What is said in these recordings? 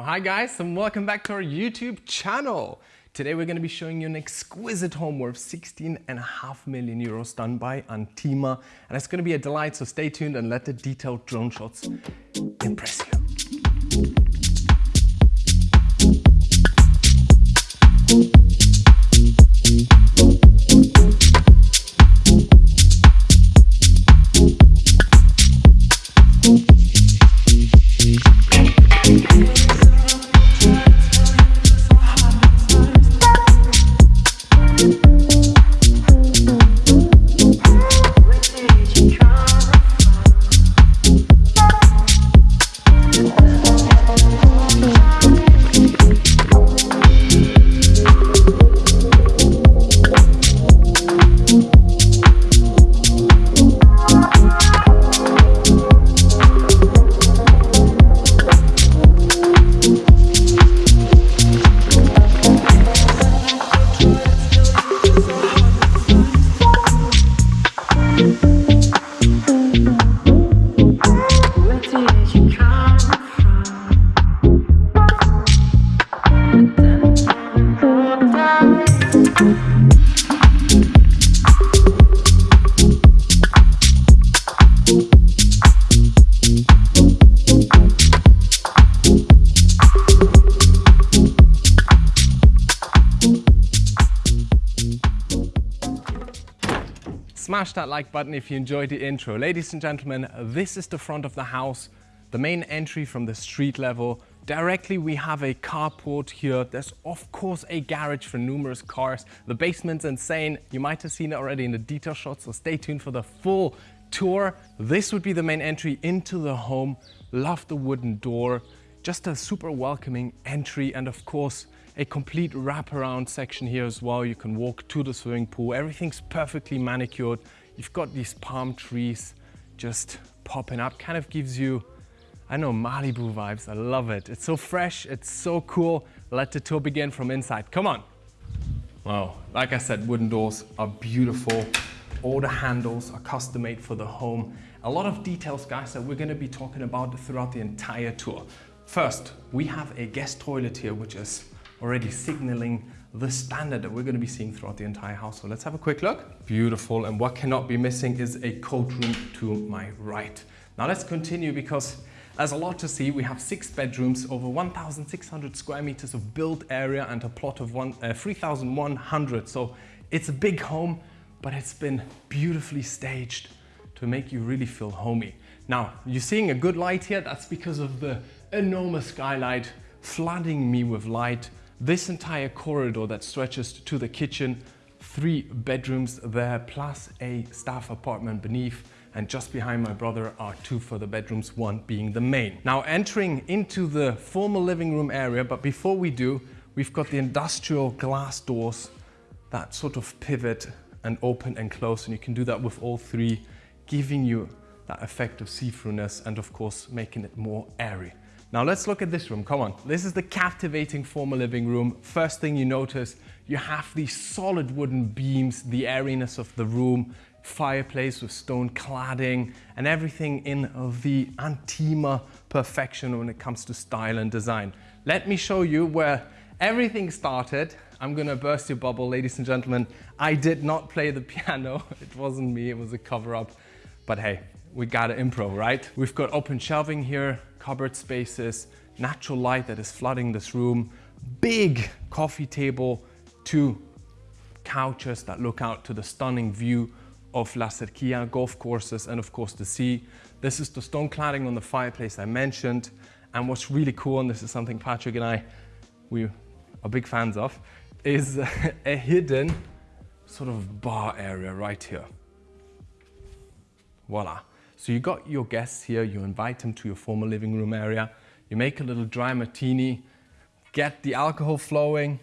Oh, hi guys and welcome back to our YouTube channel. Today we're going to be showing you an exquisite home worth 16 and a half million euros done by Antima and it's going to be a delight so stay tuned and let the detailed drone shots impress you. Like button if you enjoyed the intro. Ladies and gentlemen, this is the front of the house, the main entry from the street level. Directly we have a carport here. There's of course a garage for numerous cars. The basement's insane. You might have seen it already in the detail shots, so stay tuned for the full tour. This would be the main entry into the home. Love the wooden door. Just a super welcoming entry and of course a complete wraparound section here as well. You can walk to the swimming pool. Everything's perfectly manicured. You've got these palm trees just popping up. Kind of gives you, I know, Malibu vibes. I love it. It's so fresh. It's so cool. Let the tour begin from inside. Come on. Wow, like I said, wooden doors are beautiful. All the handles are custom made for the home. A lot of details, guys, that we're gonna be talking about throughout the entire tour. First, we have a guest toilet here, which is already signaling the standard that we're going to be seeing throughout the entire house. So let's have a quick look. Beautiful. And what cannot be missing is a coat room to my right. Now let's continue because there's a lot to see. We have six bedrooms, over 1,600 square meters of built area and a plot of uh, 3,100. So it's a big home, but it's been beautifully staged to make you really feel homey. Now, you're seeing a good light here. That's because of the enormous skylight flooding me with light this entire corridor that stretches to the kitchen, three bedrooms there, plus a staff apartment beneath. And just behind my brother are two further bedrooms, one being the main. Now entering into the formal living room area, but before we do, we've got the industrial glass doors that sort of pivot and open and close. And you can do that with all three, giving you that effect of see-throughness and of course making it more airy. Now let's look at this room, come on. This is the captivating formal living room. First thing you notice, you have these solid wooden beams, the airiness of the room, fireplace with stone cladding and everything in the Antima perfection when it comes to style and design. Let me show you where everything started. I'm gonna burst your bubble, ladies and gentlemen. I did not play the piano. It wasn't me, it was a cover up. But hey, we gotta improv, right? We've got open shelving here, cupboard spaces, natural light that is flooding this room, big coffee table, two couches that look out to the stunning view of La Cerquilla golf courses and of course the sea. This is the stone cladding on the fireplace I mentioned. And what's really cool, and this is something Patrick and I, we are big fans of, is a hidden sort of bar area right here. Voila. So you got your guests here, you invite them to your formal living room area, you make a little dry martini, get the alcohol flowing.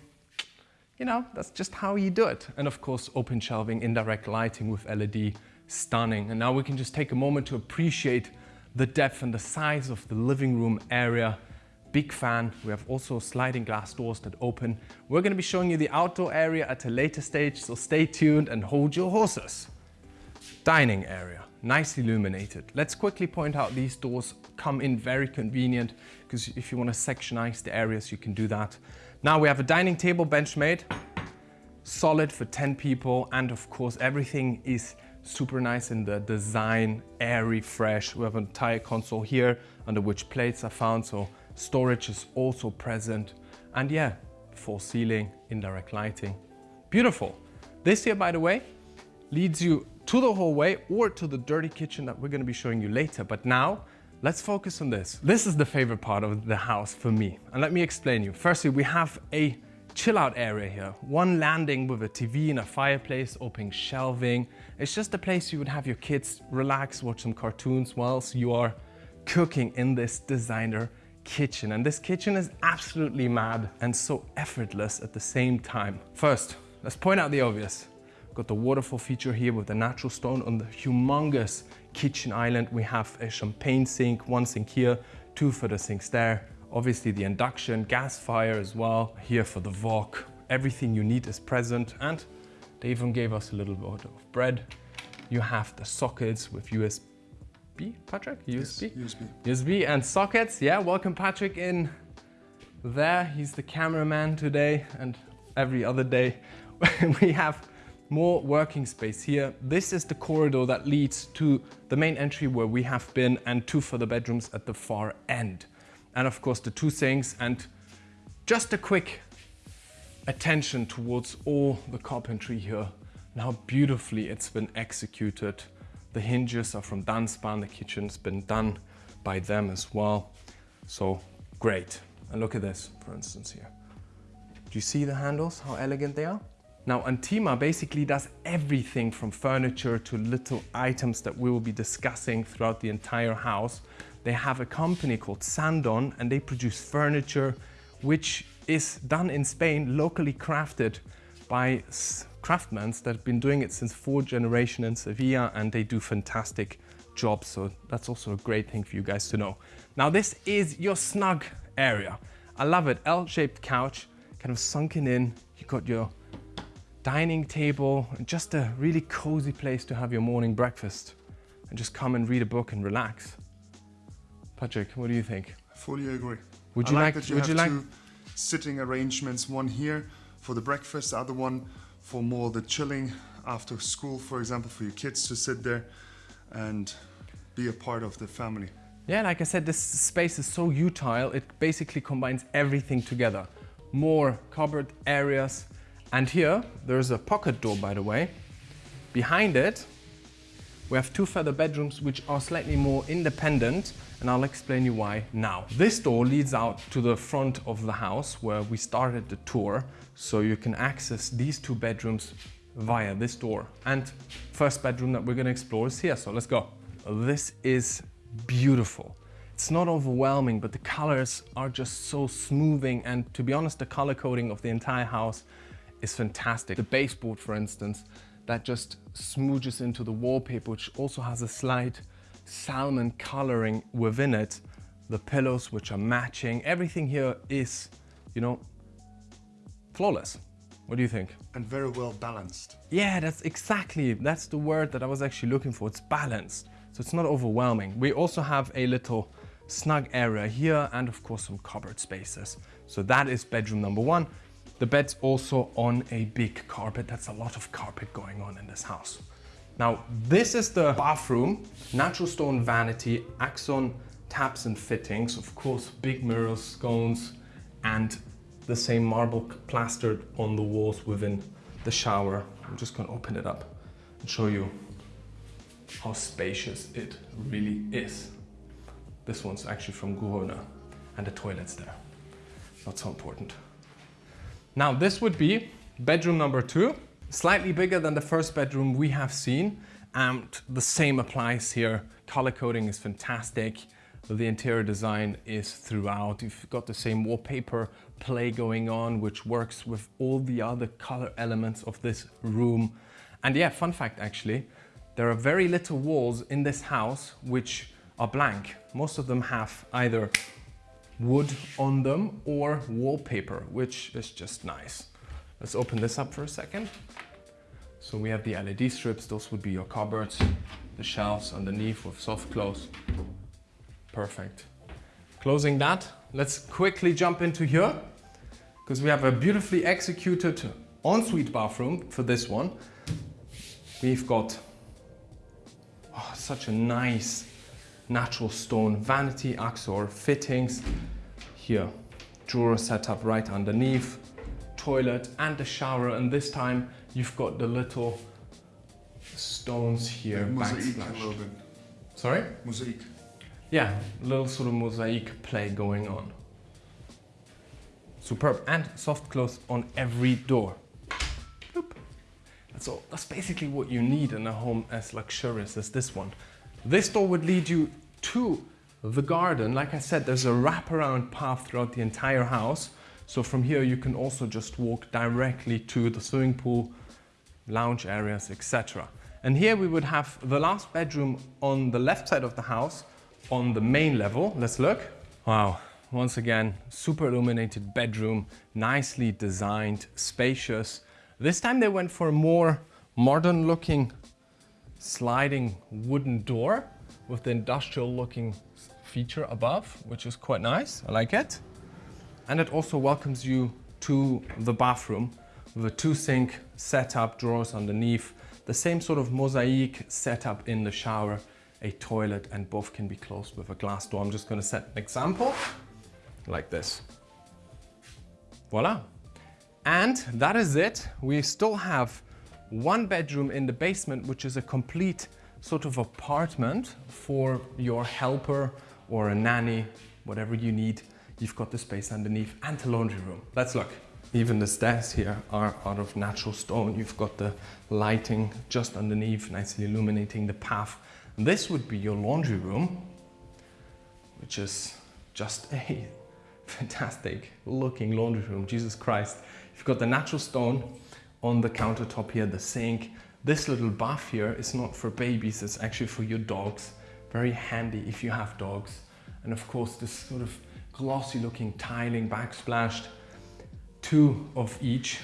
You know, that's just how you do it. And of course, open shelving, indirect lighting with LED, stunning. And now we can just take a moment to appreciate the depth and the size of the living room area. Big fan. We have also sliding glass doors that open. We're gonna be showing you the outdoor area at a later stage, so stay tuned and hold your horses. Dining area, nicely illuminated. Let's quickly point out these doors come in very convenient because if you want to sectionize the areas, you can do that. Now we have a dining table bench made, solid for 10 people. And of course, everything is super nice in the design, airy, fresh. We have an entire console here under which plates are found. So storage is also present. And yeah, full ceiling, indirect lighting. Beautiful. This here, by the way, leads you to the hallway or to the dirty kitchen that we're gonna be showing you later. But now let's focus on this. This is the favorite part of the house for me. And let me explain you. Firstly, we have a chill out area here. One landing with a TV and a fireplace, open shelving. It's just a place you would have your kids relax, watch some cartoons whilst you are cooking in this designer kitchen. And this kitchen is absolutely mad and so effortless at the same time. First, let's point out the obvious. Got the waterfall feature here with the natural stone on the humongous kitchen island. We have a champagne sink, one sink here, two for the sinks there. Obviously the induction, gas fire as well. Here for the wok, everything you need is present. And they even gave us a little bit of bread. You have the sockets with USB, Patrick? USB? Yes, USB. USB and sockets. Yeah, welcome Patrick in there. He's the cameraman today and every other day. we have more working space here. This is the corridor that leads to the main entry where we have been and two for the bedrooms at the far end. And of course the two sinks and just a quick attention towards all the carpentry here and how beautifully it's been executed. The hinges are from Dunspan, the kitchen's been done by them as well. So great. And look at this, for instance here. Do you see the handles, how elegant they are? Now Antima basically does everything from furniture to little items that we will be discussing throughout the entire house. They have a company called Sandon and they produce furniture which is done in Spain, locally crafted by craftsmen that have been doing it since four generations in Sevilla and they do fantastic jobs. So that's also a great thing for you guys to know. Now this is your snug area. I love it, L-shaped couch, kind of sunken in. You got your dining table, and just a really cozy place to have your morning breakfast and just come and read a book and relax. Patrick, what do you think? I fully agree. Would you I like, that you would you like two sitting arrangements, one here for the breakfast, the other one for more the chilling after school, for example, for your kids to sit there and be a part of the family. Yeah, like I said, this space is so utile, it basically combines everything together. More cupboard areas, and here, there's a pocket door, by the way. Behind it, we have two further bedrooms which are slightly more independent and I'll explain you why now. This door leads out to the front of the house where we started the tour so you can access these two bedrooms via this door. And first bedroom that we're gonna explore is here, so let's go. This is beautiful. It's not overwhelming, but the colors are just so smoothing and to be honest, the color coding of the entire house is fantastic. The baseboard, for instance, that just smooches into the wallpaper, which also has a slight salmon coloring within it. The pillows, which are matching. Everything here is, you know, flawless. What do you think? And very well balanced. Yeah, that's exactly, that's the word that I was actually looking for. It's balanced. So it's not overwhelming. We also have a little snug area here and of course some cupboard spaces. So that is bedroom number one. The bed's also on a big carpet. That's a lot of carpet going on in this house. Now, this is the bathroom, natural stone vanity, Axor taps and fittings, of course, big mirrors, scones, and the same marble plastered on the walls within the shower. I'm just gonna open it up and show you how spacious it really is. This one's actually from Guhona and the toilet's there. Not so important. Now this would be bedroom number two, slightly bigger than the first bedroom we have seen. And the same applies here. Color coding is fantastic. The interior design is throughout. You've got the same wallpaper play going on, which works with all the other color elements of this room. And yeah, fun fact actually, there are very little walls in this house which are blank. Most of them have either wood on them or wallpaper, which is just nice. Let's open this up for a second. So we have the LED strips, those would be your cupboards, the shelves underneath with soft close. Perfect. Closing that, let's quickly jump into here because we have a beautifully executed ensuite bathroom for this one. We've got oh, such a nice natural stone vanity axor fittings here. Drawer set up right underneath, toilet and the shower and this time you've got the little stones here. Mosaic a backsplash. little bit. Sorry? Mosaic. Yeah, a little sort of mosaic play going on. Superb and soft close on every door. Boop. That's all. That's basically what you need in a home as luxurious as this one. This door would lead you to the garden. Like I said, there's a wraparound path throughout the entire house. So from here you can also just walk directly to the swimming pool, lounge areas, etc. And here we would have the last bedroom on the left side of the house on the main level. Let's look. Wow, once again, super illuminated bedroom, nicely designed, spacious. This time they went for a more modern looking sliding wooden door with the industrial looking feature above, which is quite nice. I like it. And it also welcomes you to the bathroom with a two sink setup, drawers underneath, the same sort of mosaic setup in the shower, a toilet, and both can be closed with a glass door. I'm just gonna set an example like this. Voila. And that is it. We still have one bedroom in the basement, which is a complete sort of apartment for your helper or a nanny, whatever you need. You've got the space underneath and the laundry room. Let's look. Even the stairs here are out of natural stone. You've got the lighting just underneath, nicely illuminating the path. This would be your laundry room, which is just a fantastic looking laundry room. Jesus Christ. You've got the natural stone on the countertop here, the sink. This little bath here is not for babies, it's actually for your dogs. Very handy if you have dogs. And of course, this sort of glossy looking tiling backsplashed. Two of each,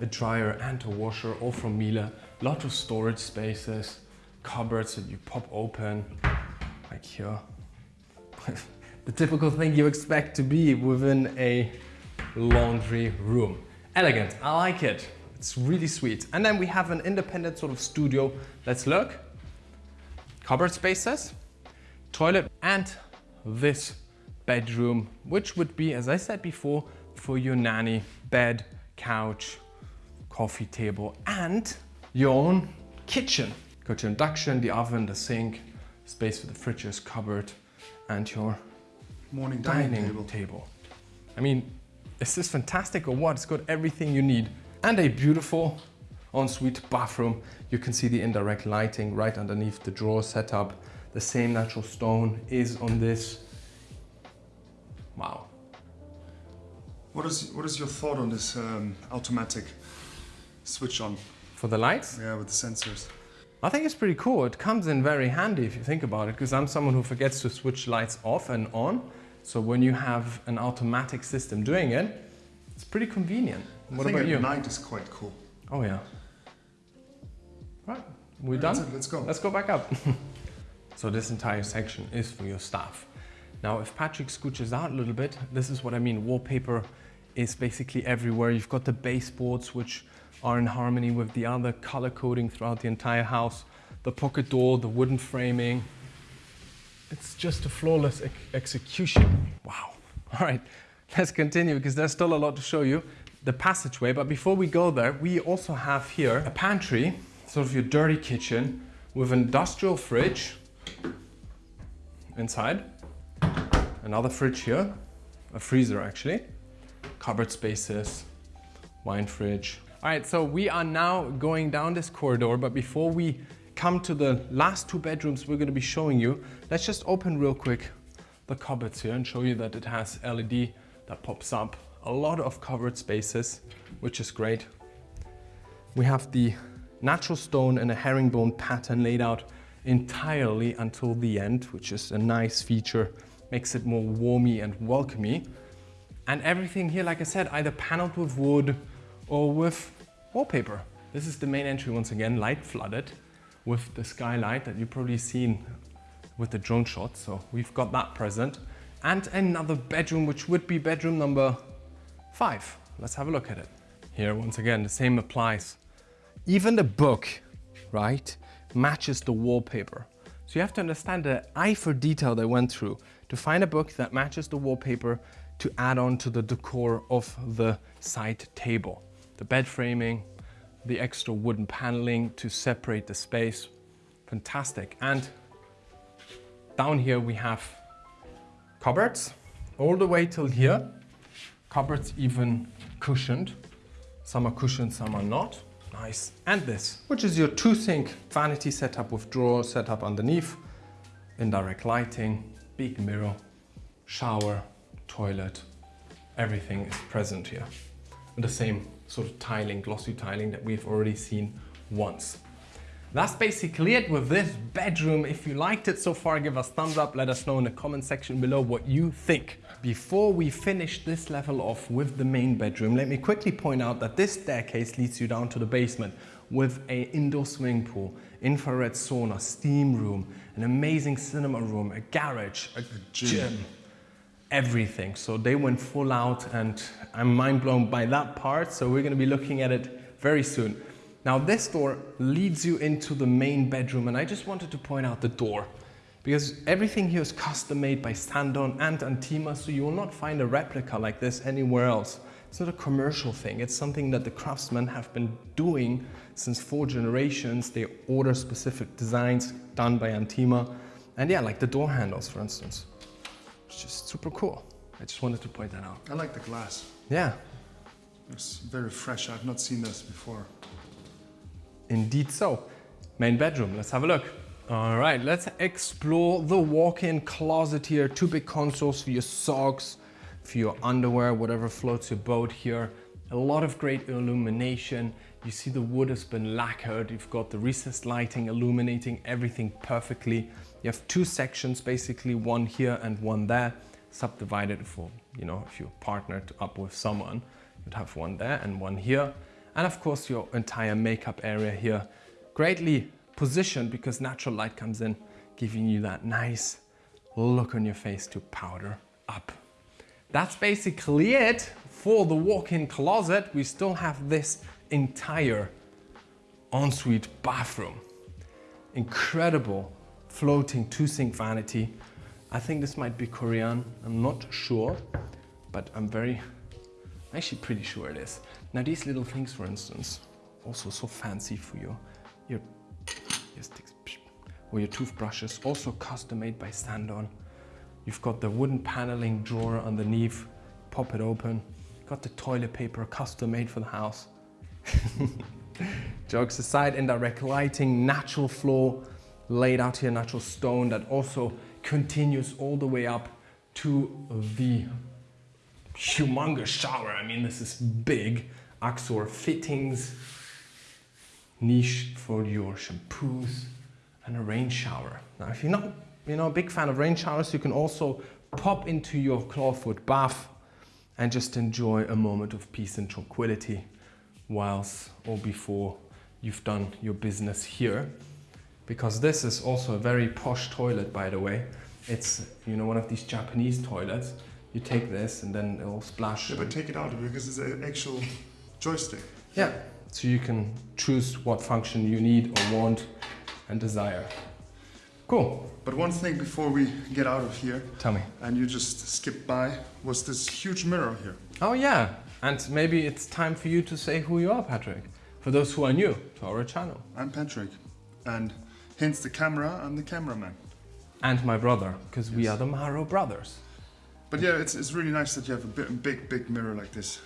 a dryer and a washer, all from Miele. Lot of storage spaces, cupboards that you pop open, like here. the typical thing you expect to be within a laundry room. Elegant, I like it. It's really sweet. And then we have an independent sort of studio. Let's look. Cupboard spaces, toilet, and this bedroom, which would be, as I said before, for your nanny, bed, couch, coffee table, and your own kitchen. Got your induction, the oven, the sink, space for the fridges, cupboard, and your Morning dining, dining table. table. I mean, is this fantastic or what? It's got everything you need. And a beautiful ensuite bathroom. You can see the indirect lighting right underneath the drawer setup. The same natural stone is on this. Wow. What is what is your thought on this um, automatic switch on? For the lights, Yeah, with the sensors. I think it's pretty cool. It comes in very handy if you think about it, because I'm someone who forgets to switch lights off and on. So when you have an automatic system doing it, it's pretty convenient. What about you? night is quite cool. Oh yeah. Right, we That's done? it, let's go. Let's go back up. so this entire section is for your staff. Now, if Patrick scooches out a little bit, this is what I mean. Wallpaper is basically everywhere. You've got the baseboards, which are in harmony with the other color coding throughout the entire house. The pocket door, the wooden framing. It's just a flawless ex- execution. Wow. All right, let's continue because there's still a lot to show you. The passageway, but before we go there, we also have here a pantry, sort of your dirty kitchen with an industrial fridge inside. Another fridge here, a freezer actually, cupboard spaces, wine fridge. All right, so we are now going down this corridor, but before we come to the last two bedrooms we're gonna be showing you, let's just open real quick the cupboards here and show you that it has LED that pops up. A lot of covered spaces, which is great. We have the natural stone and a herringbone pattern laid out entirely until the end, which is a nice feature, makes it more warmy and welcomey. And everything here, like I said, either paneled with wood or with wallpaper. This is the main entry once again, light flooded with the skylight that you've probably seen with the drone shot. So we've got that present and another bedroom, which would be bedroom number five. Let's have a look at it. Here, once again, the same applies. Even the book, right, matches the wallpaper. So you have to understand the eye for detail they went through to find a book that matches the wallpaper to add on to the decor of the side table. The bed framing, the extra wooden paneling to separate the space. Fantastic. And down here we have cupboards all the way till here. Cupboards even cushioned. Some are cushioned, some are not. Nice. And this, which is your two sink vanity setup with drawer setup underneath, indirect lighting, big mirror, shower, toilet, everything is present here. And the same sort of tiling, glossy tiling that we've already seen once. That's basically it with this bedroom. If you liked it so far, give us thumbs up. Let us know in the comment section below what you think. Before we finish this level off with the main bedroom, let me quickly point out that this staircase leads you down to the basement with a indoor swimming pool, infrared sauna, steam room, an amazing cinema room, a garage, a, gym everything. So they went full out and I'm mind blown by that part. So we're gonna be looking at it very soon. Now this door leads you into the main bedroom and I just wanted to point out the door because everything here is custom made by Sandon and Antima so you will not find a replica like this anywhere else. It's not a commercial thing, it's something that the craftsmen have been doing since four generations. They order specific designs done by Antima and yeah, like the door handles for instance. It's just super cool. I just wanted to point that out. I like the glass. Yeah. It's very fresh. I've not seen this before. Indeed so. Main bedroom, let's have a look. All right, let's explore the walk-in closet here. Two big consoles for your socks, for your underwear, whatever floats your boat here. A lot of great illumination. You see the wood has been lacquered. You've got the recessed lighting illuminating everything perfectly. You have two sections, basically one here and one there, subdivided for, you know, if you're partnered up with someone, you'd have one there and one here. And of course your entire makeup area here, greatly positioned because natural light comes in, giving you that nice look on your face to powder up. That's basically it for the walk-in closet. We still have this entire ensuite bathroom. Incredible floating two sink vanity. I think this might be Corian, I'm not sure, but I'm very, actually pretty sure it is. Now these little things, for instance, also so fancy for your, your, your sticks, or your toothbrushes, also custom made by Sandon. You've got the wooden paneling drawer underneath, pop it open. Got the toilet paper custom made for the house. Jokes aside, indirect lighting, natural floor, laid out here natural stone that also continues all the way up to the humongous shower. I mean, this is big. Axor fittings, niche for your shampoos, and a rain shower. Now, if you're not you know, a big fan of rain showers, you can also pop into your clawfoot bath and just enjoy a moment of peace and tranquility whilst or before you've done your business here because this is also a very posh toilet, by the way. It's, you know, one of these Japanese toilets. You take this and then it'll splash. Yeah, but take it out because it's an actual joystick. Yeah, so you can choose what function you need or want and desire. Cool. But one thing before we get out of here. Tell me. And you just skipped by, was this huge mirror here. Oh yeah, and maybe it's time for you to say who you are, Patrick. For those who are new to our channel. I'm Patrick, and Hence the camera and the cameraman. And my brother, because yes. we are the Maro brothers. But yeah, it's, it's really nice that you have a big, big, big mirror like this.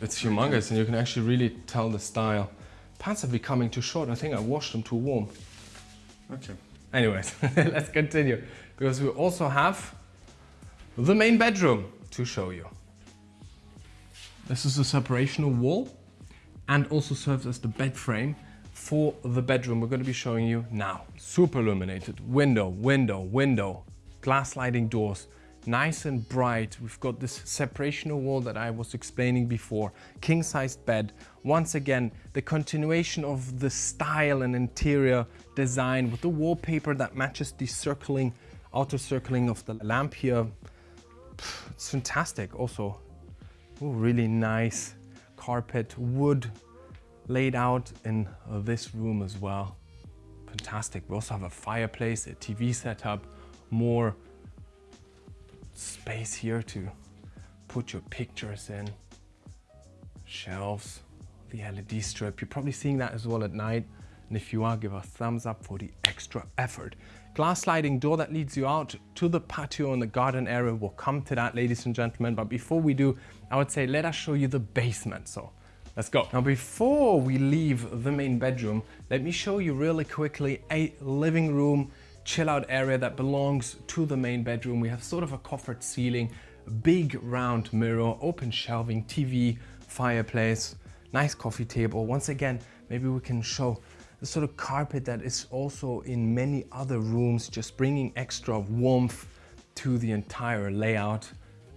It's humongous and you can actually really tell the style. Pants are becoming too short. I think I washed them too warm. Okay. Anyways, let's continue. Because we also have the main bedroom to show you. This is a separational wall and also serves as the bed frame for the bedroom we're going to be showing you now. Super illuminated, window, window, window, glass sliding doors, nice and bright. We've got this separational wall that I was explaining before, king-sized bed. Once again, the continuation of the style and interior design with the wallpaper that matches the circling, outer circling of the lamp here. It's fantastic also. Ooh, really nice carpet, wood laid out in this room as well. Fantastic. We also have a fireplace, a TV setup, more space here to put your pictures in, shelves, the LED strip. You're probably seeing that as well at night. And if you are, give a thumbs up for the extra effort. Glass sliding door that leads you out to the patio and the garden area. We'll come to that, ladies and gentlemen. But before we do, I would say, let us show you the basement. So let's go. Now, before we leave the main bedroom, let me show you really quickly a living room chill out area that belongs to the main bedroom. We have sort of a coffered ceiling, big round mirror, open shelving, TV, fireplace, nice coffee table. Once again, maybe we can show the sort of carpet that is also in many other rooms, just bringing extra warmth to the entire layout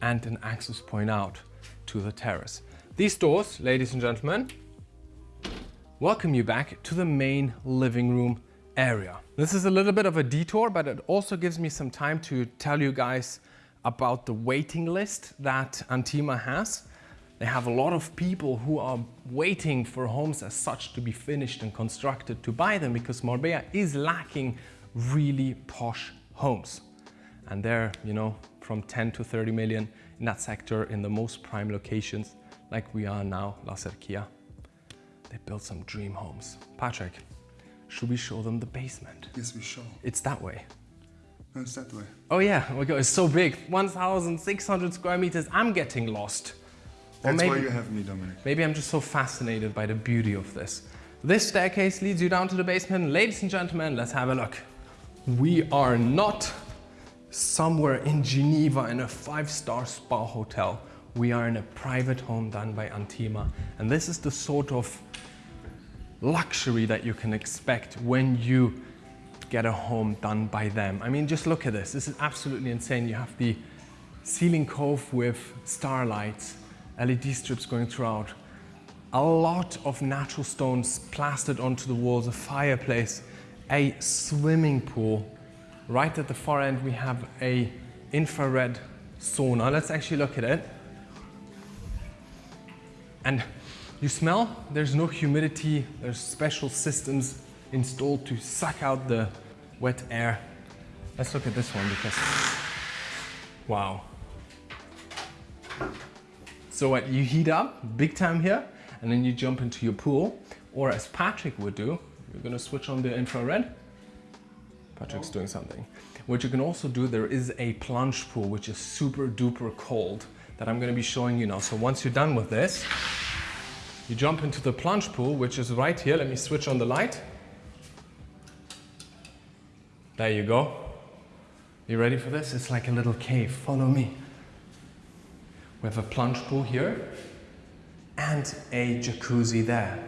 and an access point out to the terrace. These doors, ladies and gentlemen, welcome you back to the main living room area. This is a little bit of a detour, but it also gives me some time to tell you guys about the waiting list that Antima has. They have a lot of people who are waiting for homes as such to be finished and constructed to buy them because Marbella is lacking really posh homes. And they're, you know, from 10 to 30 million in that sector in the most prime locations like we are now, La Cerquilla. They built some dream homes. Patrick, should we show them the basement? Yes, we shall. It's that way. No, it's that way. Oh yeah, oh my God, it's so big. 1,600 square meters. I'm getting lost. Or That's maybe, why you have me, Dominic. Maybe I'm just so fascinated by the beauty of this. This staircase leads you down to the basement. Ladies and gentlemen, let's have a look. We are not somewhere in Geneva in a five-star spa hotel. We are in a private home done by Antima. And this is the sort of luxury that you can expect when you get a home done by them. I mean, just look at this. This is absolutely insane. You have the ceiling cove with starlights, LED strips going throughout, a lot of natural stones plastered onto the walls, a fireplace, a swimming pool. Right at the far end, we have a infrared sauna. Let's actually look at it. And you smell, there's no humidity, there's special systems installed to suck out the wet air. Let's look at this one because, wow. So what, you heat up big time here and then you jump into your pool or as Patrick would do, you're gonna switch on the infrared. Patrick's doing something. What you can also do, there is a plunge pool which is super duper cold that I'm gonna be showing you now. So once you're done with this, you jump into the plunge pool, which is right here. Let me switch on the light. There you go. You ready for this? It's like a little cave. Follow me. We have a plunge pool here and a jacuzzi there.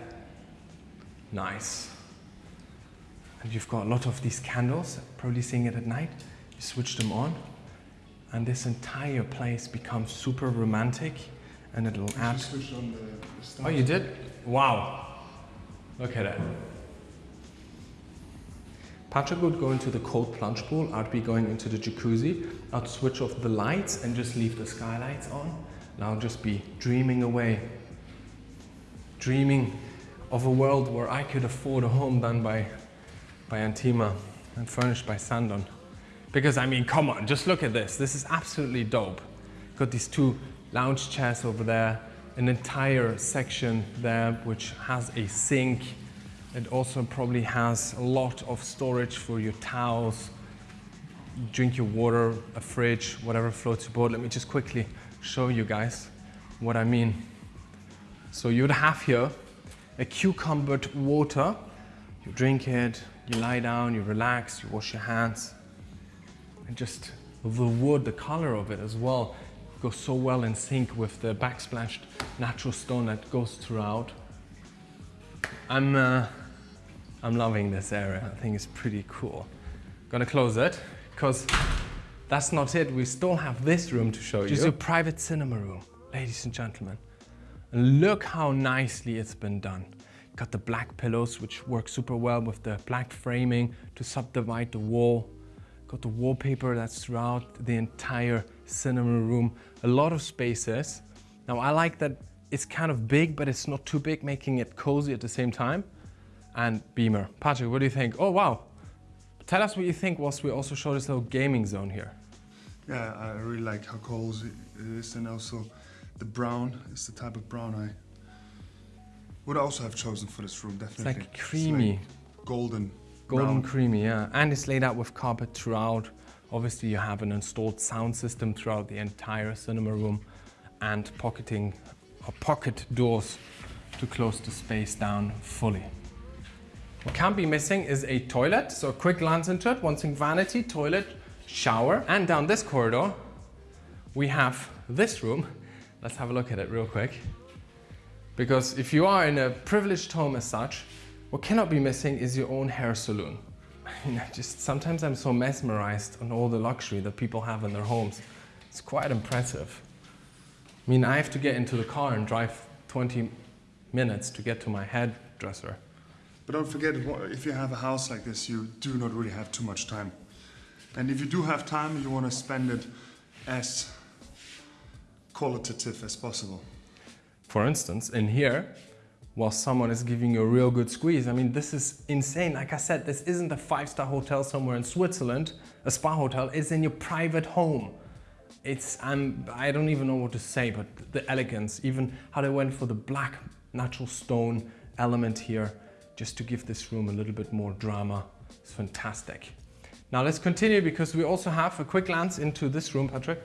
Nice. And you've got a lot of these candles, probably seeing it at night. You switch them on and this entire place becomes super romantic and it'll add. oh, you did? Wow. Look at that. Patrick would go into the cold plunge pool. I'd be going into the jacuzzi. I'd switch off the lights and just leave the skylights on. And I'll just be dreaming away. Dreaming of a world where I could afford a home done by, by Antima and furnished by Sandon. Because I mean, come on, just look at this. This is absolutely dope. Got these two lounge chairs over there, an entire section there which has a sink. It also probably has a lot of storage for your towels, drink your water, a fridge, whatever floats your boat. Let me just quickly show you guys what I mean. So you'd have here a cucumbered water. You drink it, you lie down, you relax, you wash your hands. And just the wood, the color of it as well goes so well in sync with the backsplashed natural stone that goes throughout. I'm uh, I'm loving this area. I think it's pretty cool. Gonna close it because that's not it. We still have this room to show you. Just a private cinema room, ladies and gentlemen. And look how nicely it's been done. Got the black pillows, which work super well with the black framing to subdivide the wall. Got the wallpaper that's throughout the entire cinema room. A lot of spaces. Now I like that it's kind of big, but it's not too big, making it cozy at the same time. And Beamer. Patrick, what do you think? Oh, wow. Tell us what you think whilst we also show this little gaming zone here. Yeah, I really like how cozy it is and also the brown is the type of brown I would also have chosen for this room, definitely. It's like creamy. It's like golden. Golden brown. creamy, yeah. And it's laid out with carpet throughout. Obviously you have an installed sound system throughout the entire cinema room and pocketing or pocket doors to close the space down fully. What can't be missing is a toilet. So a quick glance into it. One thing, vanity, toilet, shower. And down this corridor, we have this room. Let's have a look at it real quick. Because if you are in a privileged home as such, what cannot be missing is your own hair salon. Just sometimes I'm so mesmerized on all the luxury that people have in their homes. It's quite impressive. I mean, I have to get into the car and drive 20 minutes to get to my hairdresser. But don't forget, if you have a house like this, you do not really have too much time. And if you do have time, you want to spend it as qualitative as possible. For instance, in here, while someone is giving you a real good squeeze, I mean, this is insane. Like I said, this isn't a five-star hotel somewhere in Switzerland, a spa hotel, it's in your private home. It's, I'm, I don't even know what to say, but the elegance, even how they went for the black natural stone element here, just to give this room a little bit more drama. It's fantastic. Now let's continue because we also have a quick glance into this room, Patrick.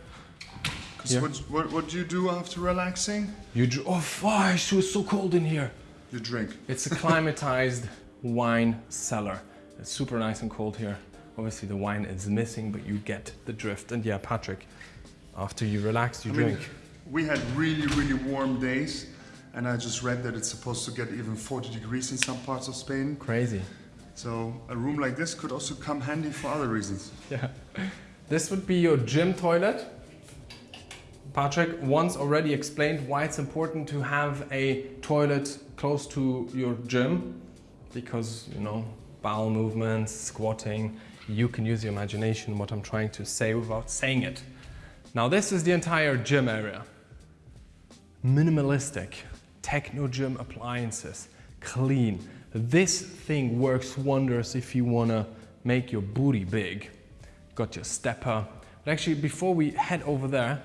Yeah. What, what, what, do you do after relaxing? You oh, oh, it was so cold in here. You drink. It's a climatized wine cellar. It's super nice and cold here. Obviously the wine is missing, but you get the drift. And yeah, Patrick, after you relax, you I drink. Mean, we had really, really warm days and I just read that it's supposed to get even 40 degrees in some parts of Spain. Crazy. So a room like this could also come handy for other reasons. Yeah. This would be your gym toilet. Patrick once already explained why it's important to have a toilet close to your gym because, you know, bowel movements, squatting, you can use your imagination what I'm trying to say without saying it. Now this is the entire gym area. Minimalistic, Technogym appliances, clean. This thing works wonders if you wanna make your booty big. Got your stepper. But actually, before we head over there,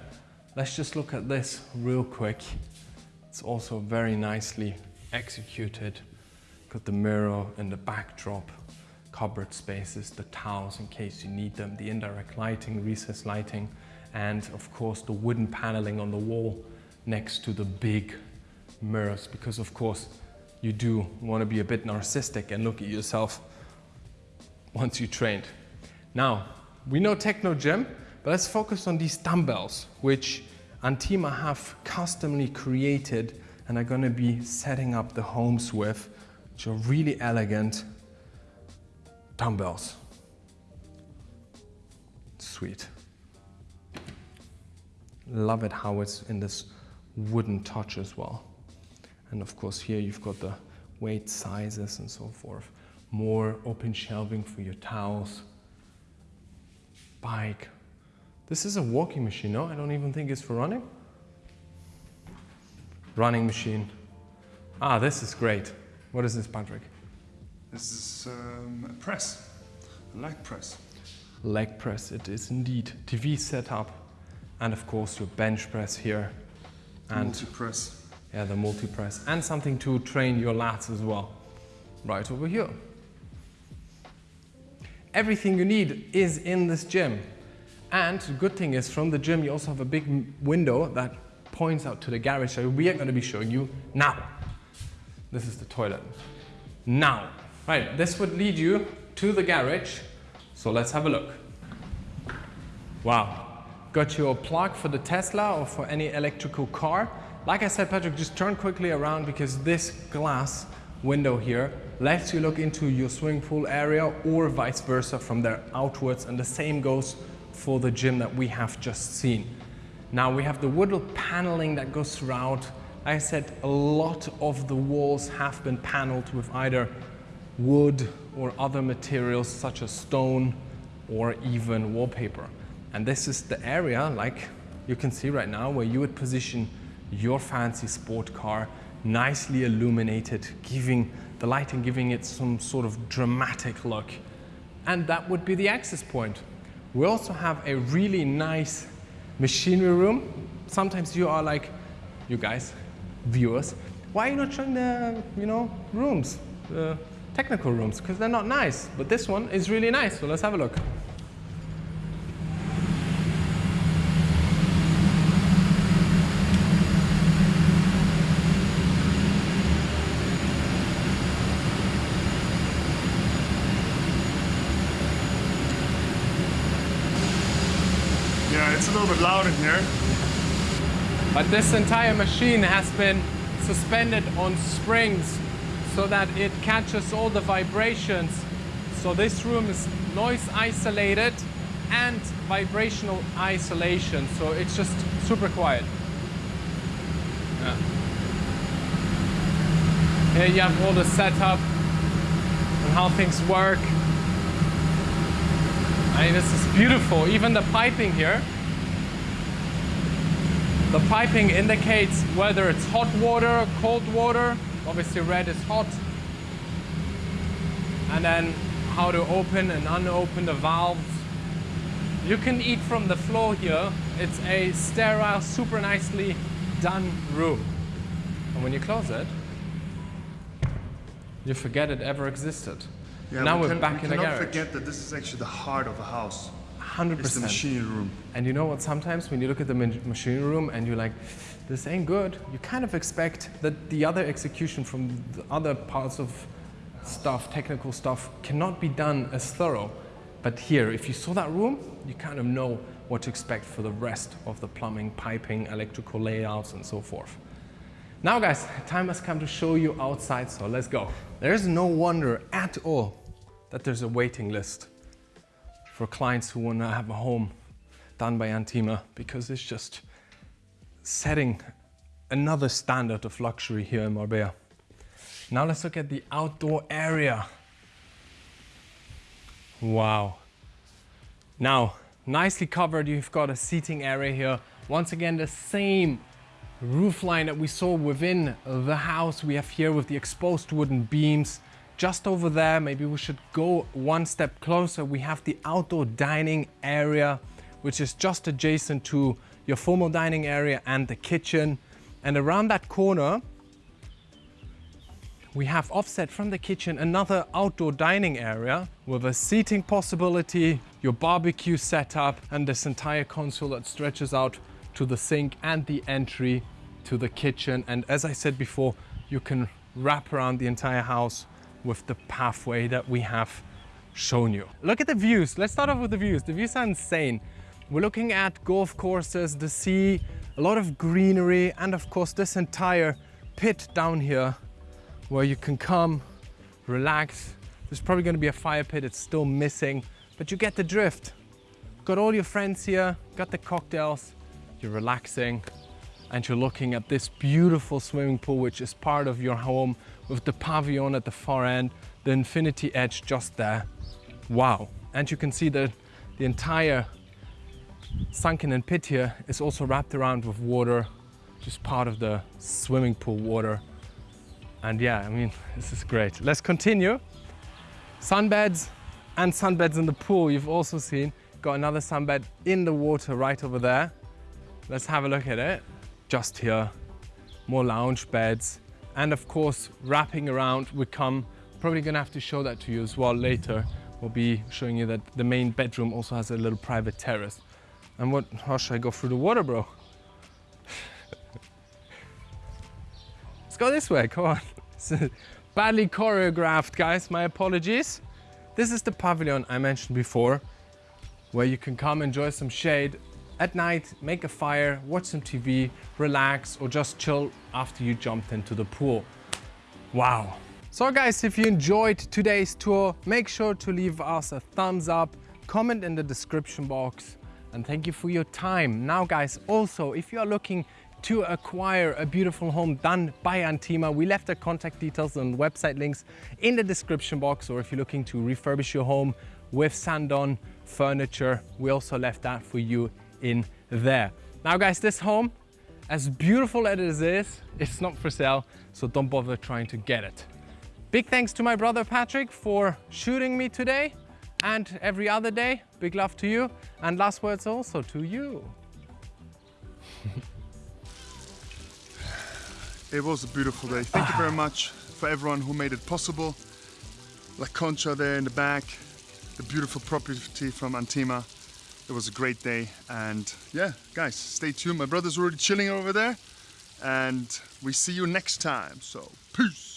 let's just look at this real quick. It's also very nicely executed. Got the mirror and the backdrop, cupboard spaces, the towels in case you need them, the indirect lighting, recessed lighting, and of course the wooden paneling on the wall next to the big mirrors because of course you do want to be a bit narcissistic and look at yourself once you trained. Now, we know Technogym, but let's focus on these dumbbells, which Antima have customly created and are going to be setting up the homes with, which are really elegant dumbbells. Sweet. Love it how it's in this wooden touch as well. And of course here you've got the weight sizes and so forth. More open shelving for your towels. Bike. This is a walking machine, no? I don't even think it's for running. Running machine. Ah, this is great. What is this, Patrick? This is um, a press, a leg press. Leg press, it is indeed. TV setup, and of course your bench press here. And multi-press. Yeah, the multi-press. And something to train your lats as well. Right over here. Everything you need is in this gym. And the good thing is from the gym you also have a big window that points out to the garage so we are going to be showing you now. This is the toilet. Now. Right, this would lead you to the garage. So let's have a look. Wow. Got your plug for the Tesla or for any electrical car. Like I said, Patrick, just turn quickly around because this glass window here lets you look into your swimming pool area or vice versa from there outwards and the same goes for the gym that we have just seen. Now we have the wood paneling that goes throughout. Like I said, a lot of the walls have been paneled with either wood or other materials such as stone or even wallpaper. And this is the area, like you can see right now, where you would position your fancy sport car, nicely illuminated, giving the lighting, giving it some sort of dramatic look. And that would be the access point. We also have a really nice machinery room. Sometimes you are like, you guys, viewers, why are you not showing the, you know, rooms, the technical rooms? Because they're not nice. But this one is really nice, so let's have a look. it's a little bit loud in here. But this entire machine has been suspended on springs so that it catches all the vibrations. So this room is noise isolated and vibrational isolation. So it's just super quiet. Yeah. Here you have all the setup and how things work. I mean, this is beautiful. Even the piping here the piping indicates whether it's hot water, cold water. Obviously red is hot. And then how to open and unopen the valves. You can eat from the floor here. It's a sterile, super nicely done room. And when you close it, you forget it ever existed. Yeah, now we are back we in the garage. cannot forget that this is actually the heart of a house. 100%. It's the machinery room. And you know what, sometimes when you look at the machine room and you're like, this ain't good, you kind of expect that the other execution from the other parts of stuff, technical stuff, cannot be done as thorough. But here, if you saw that room, you kind of know what to expect for the rest of the plumbing, piping, electrical layouts, and so forth. Now guys, time has come to show you outside, so let's go. There's no wonder at all that there's a waiting list for clients who want to have a home done by Antima because it's just setting another standard of luxury here in Marbella. Now let's look at the outdoor area. Wow. Now, nicely covered, you've got a seating area here. Once again, the same roof line that we saw within the house we have here with the exposed wooden beams just over there, maybe we should go one step closer. We have the outdoor dining area, which is just adjacent to your formal dining area and the kitchen. And around that corner, we have offset from the kitchen another outdoor dining area with a seating possibility, your barbecue setup, and this entire console that stretches out to the sink and the entry to the kitchen. And as I said before, you can wrap around the entire house with the pathway that we have shown you. Look at the views. Let's start off with the views. The views are insane. We're looking at golf courses, the sea, a lot of greenery, and of course this entire pit down here where you can come, relax. There's probably gonna be a fire pit, it's still missing, but you get the drift. Got all your friends here, got the cocktails, you're relaxing, and you're looking at this beautiful swimming pool, which is part of your home with the pavilion at the far end, the infinity edge just there. Wow. And you can see that the entire sunken and pit here is also wrapped around with water, just part of the swimming pool water. And yeah, I mean, this is great. Let's continue. Sunbeds and sunbeds in the pool, you've also seen. Got another sunbed in the water right over there. Let's have a look at it. Just here, more lounge beds, and of course, wrapping around we come, probably gonna have to show that to you as well later. We'll be showing you that the main bedroom also has a little private terrace. And what, how should I go through the water, bro? Let's go this way, come on. badly choreographed, guys, my apologies. This is the pavilion I mentioned before, where you can come enjoy some shade at night, make a fire, watch some TV, relax, or just chill after you jumped into the pool. Wow. So guys, if you enjoyed today's tour, make sure to leave us a thumbs up, comment in the description box, and thank you for your time. Now guys, also, if you are looking to acquire a beautiful home done by Antima, we left the contact details and website links in the description box, or if you're looking to refurbish your home with Sandon furniture, we also left that for you in there. Now guys, this home, as beautiful as it is, it's not for sale, so don't bother trying to get it. Big thanks to my brother Patrick for shooting me today and every other day. Big love to you. And last words also to you. It was a beautiful day. Thank you very much for everyone who made it possible. La Concha there in the back, the beautiful property from Antima. It was a great day and yeah, guys, stay tuned. My brother's already chilling over there and we see you next time. So, peace.